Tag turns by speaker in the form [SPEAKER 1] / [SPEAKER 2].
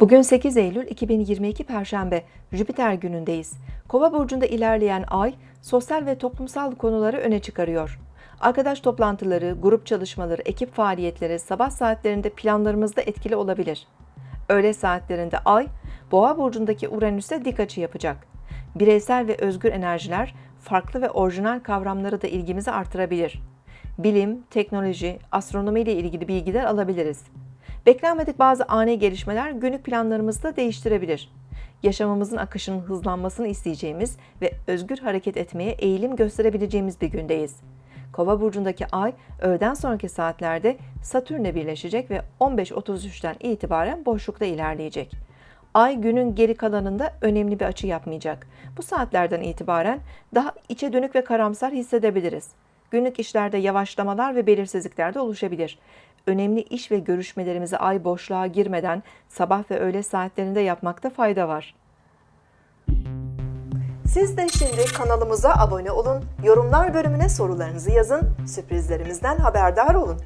[SPEAKER 1] Bugün 8 Eylül 2022 Perşembe, Jüpiter günündeyiz. Kova burcunda ilerleyen ay, sosyal ve toplumsal konuları öne çıkarıyor. Arkadaş toplantıları, grup çalışmaları, ekip faaliyetleri sabah saatlerinde planlarımızda etkili olabilir. Öğle saatlerinde ay, Boğa burcundaki Uranüs'e dik açı yapacak. Bireysel ve özgür enerjiler, farklı ve orijinal kavramları da ilgimizi artırabilir. Bilim, teknoloji, astronomi ile ilgili bilgiler alabiliriz. Beklenmedik bazı ani gelişmeler günlük planlarımızı da değiştirebilir. Yaşamımızın akışının hızlanmasını isteyeceğimiz ve özgür hareket etmeye eğilim gösterebileceğimiz bir gündeyiz. Kova burcundaki ay öğleden sonraki saatlerde Satürn'le birleşecek ve 15.33'ten itibaren boşlukta ilerleyecek. Ay günün geri kalanında önemli bir açı yapmayacak. Bu saatlerden itibaren daha içe dönük ve karamsar hissedebiliriz. Günlük işlerde yavaşlamalar ve belirsizlikler de oluşabilir. Önemli iş ve görüşmelerimizi ay boşluğa girmeden sabah ve öğle saatlerinde yapmakta fayda var. Siz de şimdi kanalımıza abone olun, yorumlar bölümüne sorularınızı yazın, sürprizlerimizden haberdar olun.